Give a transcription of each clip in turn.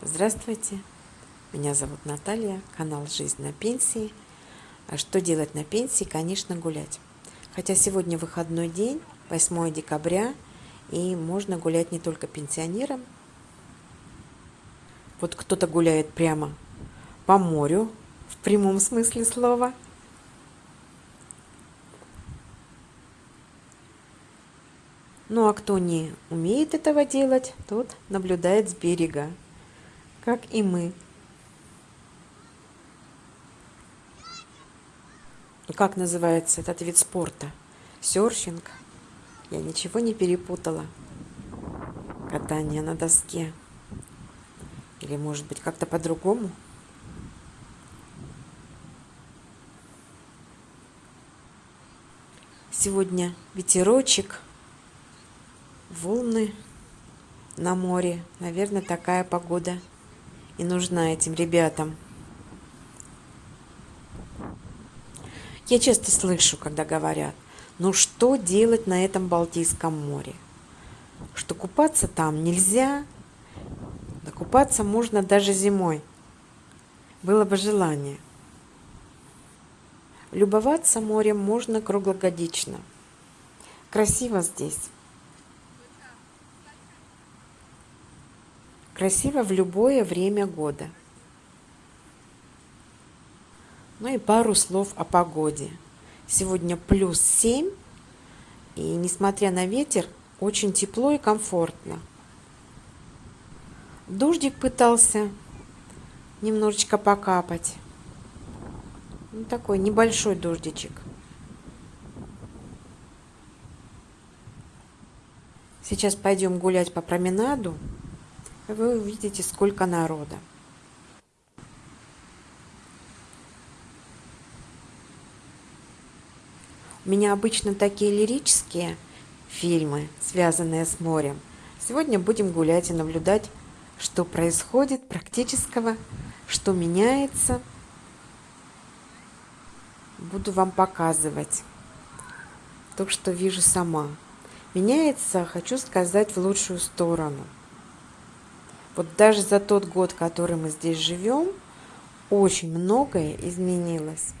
Здравствуйте, меня зовут Наталья, канал «Жизнь на пенсии». А что делать на пенсии? Конечно, гулять. Хотя сегодня выходной день, 8 декабря, и можно гулять не только пенсионерам. Вот кто-то гуляет прямо по морю, в прямом смысле слова. Ну а кто не умеет этого делать, тот наблюдает с берега как и мы. Как называется этот вид спорта? Серфинг. Я ничего не перепутала. Катание на доске. Или может быть как-то по-другому? Сегодня ветерочек, волны на море. Наверное, такая погода и нужна этим ребятам. Я часто слышу, когда говорят, ну что делать на этом Балтийском море? Что купаться там нельзя, да купаться можно даже зимой. Было бы желание. Любоваться морем можно круглогодично. Красиво здесь. Красиво в любое время года. Ну и пару слов о погоде. Сегодня плюс 7, и несмотря на ветер, очень тепло и комфортно. Дождик пытался немножечко покапать. Ну, такой небольшой дождичек. Сейчас пойдем гулять по променаду вы увидите, сколько народа. У меня обычно такие лирические фильмы, связанные с морем. Сегодня будем гулять и наблюдать, что происходит практического, что меняется. Буду вам показывать то, что вижу сама. Меняется, хочу сказать, в лучшую сторону – вот даже за тот год, который мы здесь живем, очень многое изменилось.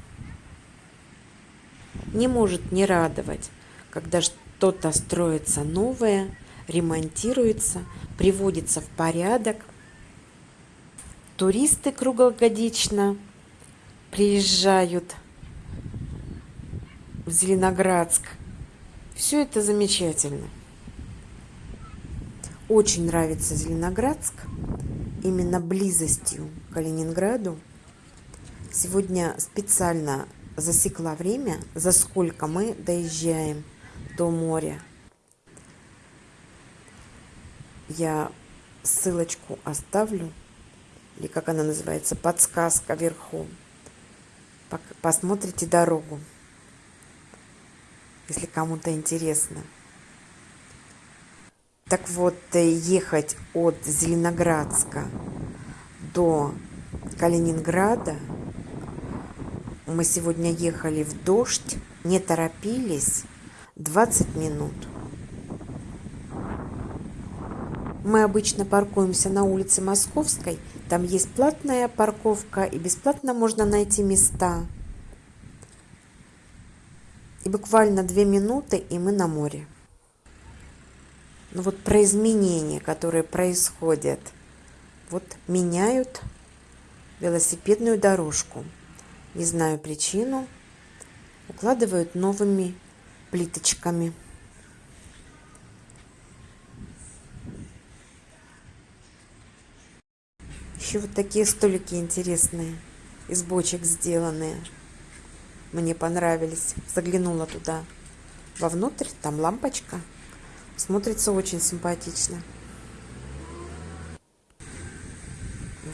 Не может не радовать, когда что-то строится новое, ремонтируется, приводится в порядок. Туристы круглогодично приезжают в Зеленоградск. Все это замечательно. Очень нравится Зеленоградск, именно близостью к Калининграду. Сегодня специально засекла время, за сколько мы доезжаем до моря. Я ссылочку оставлю, или как она называется, подсказка вверху. Посмотрите дорогу, если кому-то интересно. Так вот, э, ехать от Зеленоградска до Калининграда, мы сегодня ехали в дождь, не торопились, 20 минут. Мы обычно паркуемся на улице Московской, там есть платная парковка и бесплатно можно найти места. И буквально две минуты, и мы на море ну вот про изменения, которые происходят. Вот меняют велосипедную дорожку. Не знаю причину. Укладывают новыми плиточками. Еще вот такие столики интересные, из бочек сделанные. Мне понравились. Заглянула туда. Вовнутрь там лампочка. Смотрится очень симпатично.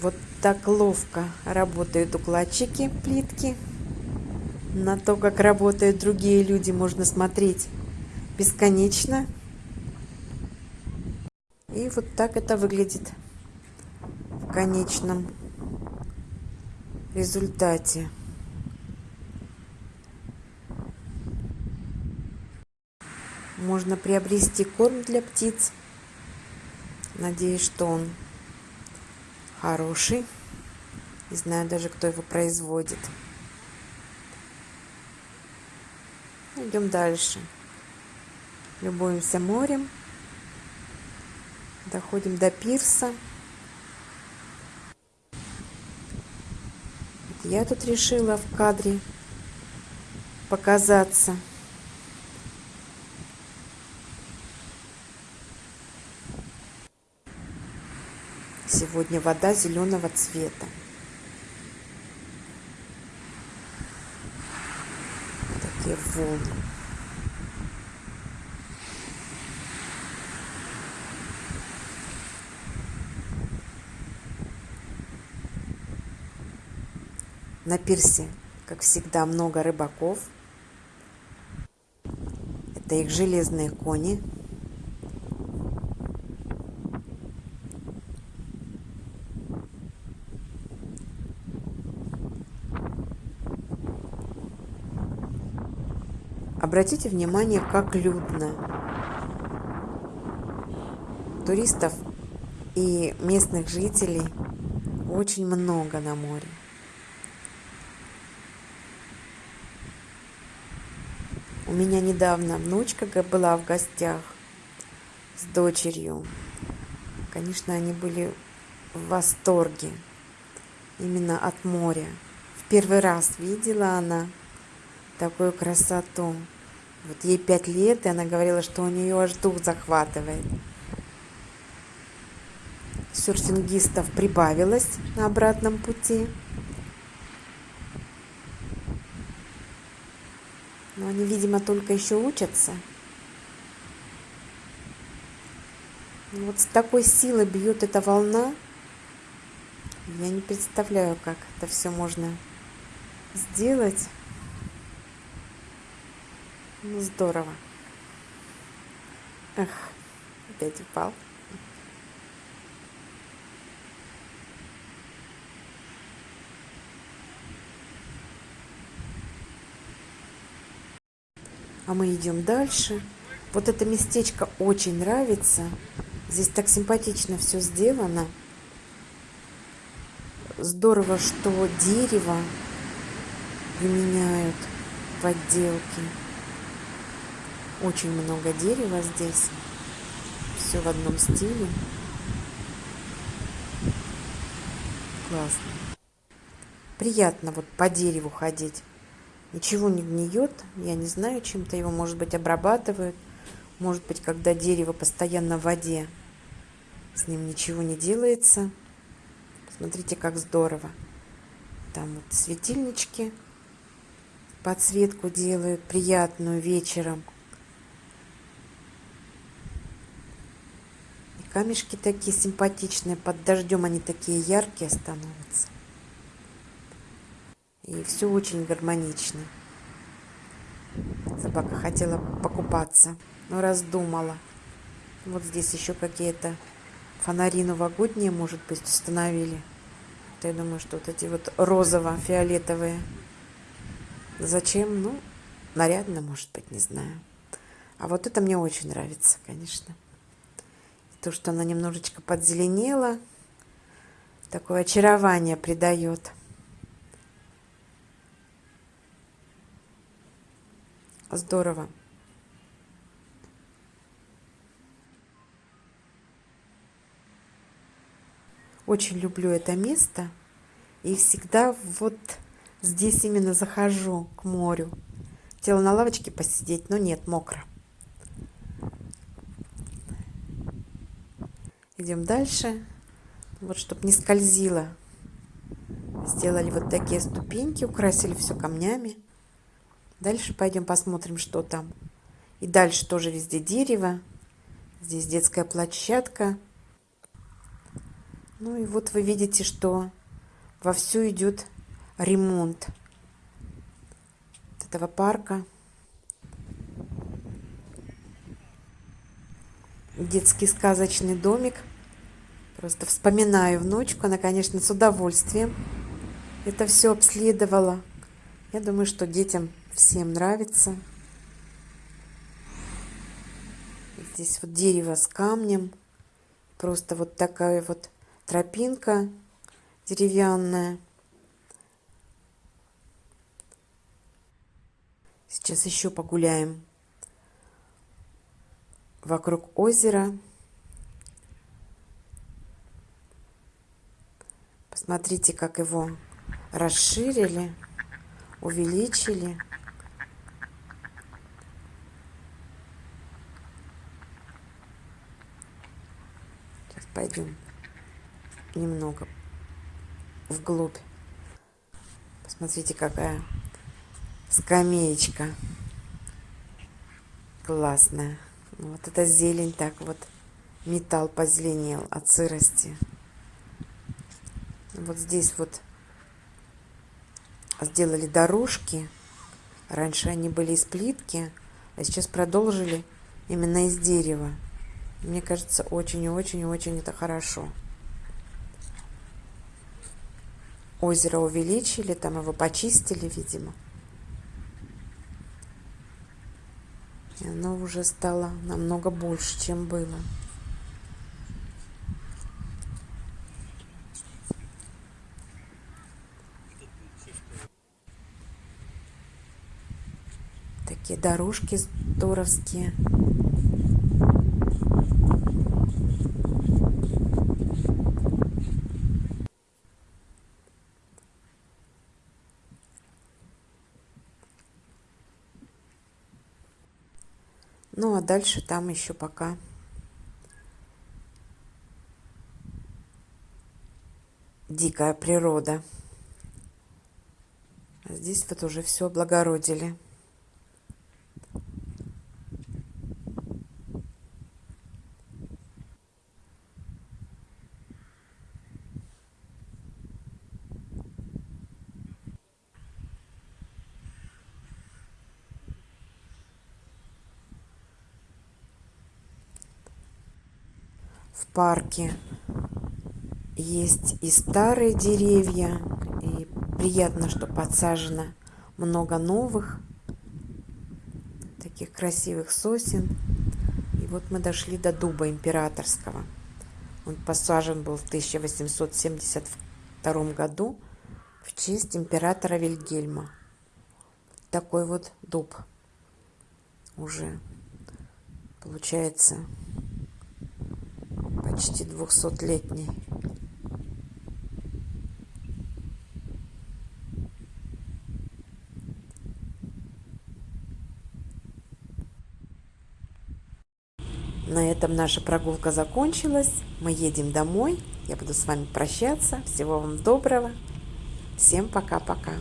Вот так ловко работают укладчики плитки. На то, как работают другие люди, можно смотреть бесконечно. И вот так это выглядит в конечном результате. Можно приобрести корм для птиц. Надеюсь, что он хороший. Не знаю даже, кто его производит. Идем дальше. Любуемся морем. Доходим до пирса. Я тут решила в кадре показаться. Сегодня вода зеленого цвета. Такие волны. На пирсе, как всегда, много рыбаков. Это их железные кони. Обратите внимание, как людно. Туристов и местных жителей очень много на море. У меня недавно внучка была в гостях с дочерью. Конечно, они были в восторге именно от моря. В первый раз видела она такую красоту. Вот ей пять лет, и она говорила, что у нее аж дух захватывает. Серфингистов прибавилось на обратном пути. Но они, видимо, только еще учатся. Вот с такой силой бьет эта волна. Я не представляю, как это все можно сделать. Ну, здорово. Эх, опять упал. А мы идем дальше. Вот это местечко очень нравится. Здесь так симпатично все сделано. Здорово, что дерево применяют в отделке. Очень много дерева здесь. Все в одном стиле. Классно. Приятно вот по дереву ходить ничего не гниет. Я не знаю, чем-то его, может быть, обрабатывают. Может быть, когда дерево постоянно в воде, с ним ничего не делается. Смотрите, как здорово. Там вот светильнички подсветку делают приятную вечером. Камешки такие симпатичные, под дождем они такие яркие становятся. И все очень гармонично. Собака хотела покупаться, но раздумала. Вот здесь еще какие-то фонари новогодние, может быть, установили. Я думаю, что вот эти вот розово-фиолетовые. Зачем? Ну, нарядно, может быть, не знаю. А вот это мне очень нравится, конечно. То, что она немножечко подзеленела, такое очарование придает. Здорово. Очень люблю это место. И всегда вот здесь именно захожу к морю. Хотела на лавочке посидеть, но нет, мокро. Идем дальше. Вот, чтобы не скользило. Сделали вот такие ступеньки, украсили все камнями. Дальше пойдем посмотрим, что там. И дальше тоже везде дерево. Здесь детская площадка. Ну и вот вы видите, что вовсю идет ремонт этого парка. Детский сказочный домик. Просто вспоминаю внучку. Она, конечно, с удовольствием это все обследовала. Я думаю, что детям всем нравится. Здесь вот дерево с камнем. Просто вот такая вот тропинка деревянная. Сейчас еще погуляем вокруг озера. Посмотрите, как его расширили, увеличили. Сейчас пойдем немного вглубь. Посмотрите, какая скамеечка классная. Вот эта зелень так вот, металл позеленел от сырости. Вот здесь вот сделали дорожки. Раньше они были из плитки, а сейчас продолжили именно из дерева. Мне кажется, очень-очень-очень это хорошо. Озеро увеличили, там его почистили, видимо. И оно уже стало намного больше, чем было. Такие дорожки здоровские. Ну, а дальше там еще пока дикая природа. А здесь вот уже все облагородили. В парке есть и старые деревья, и приятно, что подсажено много новых, таких красивых сосен. И вот мы дошли до дуба императорского. Он посажен был в 1872 году в честь императора Вильгельма. Такой вот дуб уже получается почти двухсотлетний. На этом наша прогулка закончилась. Мы едем домой. Я буду с вами прощаться. Всего вам доброго. Всем пока-пока.